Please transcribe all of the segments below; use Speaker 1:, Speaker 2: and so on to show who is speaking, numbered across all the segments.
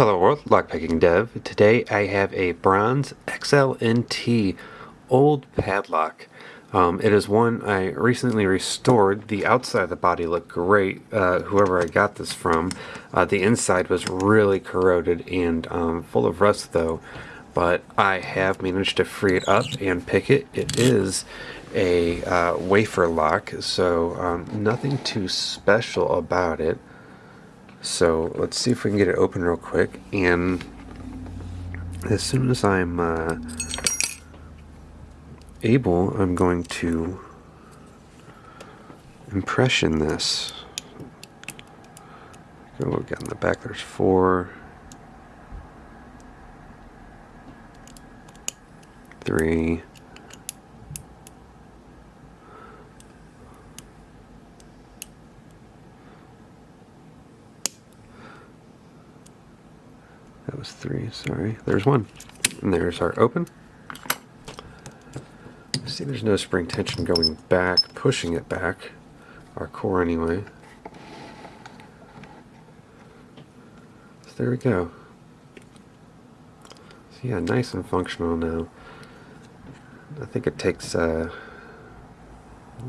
Speaker 1: Hello world, Lockpicking Dev. Today I have a bronze XLNT old padlock. Um, it is one I recently restored. The outside of the body looked great, uh, whoever I got this from. Uh, the inside was really corroded and um, full of rust though, but I have managed to free it up and pick it. It is a uh, wafer lock, so um, nothing too special about it. So let's see if we can get it open real quick. And as soon as I'm uh, able, I'm going to impression this. Go again. In the back, there's four, three. That was three, sorry. There's one. And there's our open. See, there's no spring tension going back, pushing it back. Our core anyway. So there we go. So yeah, nice and functional now. I think it takes, uh,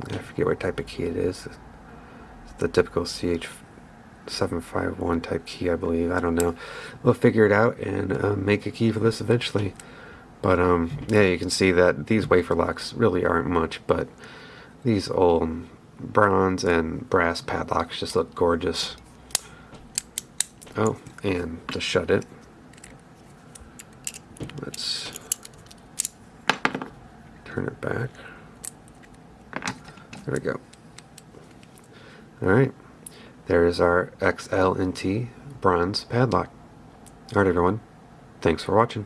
Speaker 1: I forget what type of key it is. It's the typical CH 751 type key, I believe. I don't know. We'll figure it out and uh, make a key for this eventually. But um, yeah, you can see that these wafer locks really aren't much, but these old bronze and brass padlocks just look gorgeous. Oh, and to shut it, let's turn it back. There we go. Alright. There is our XLNT bronze padlock. Alright everyone, thanks for watching.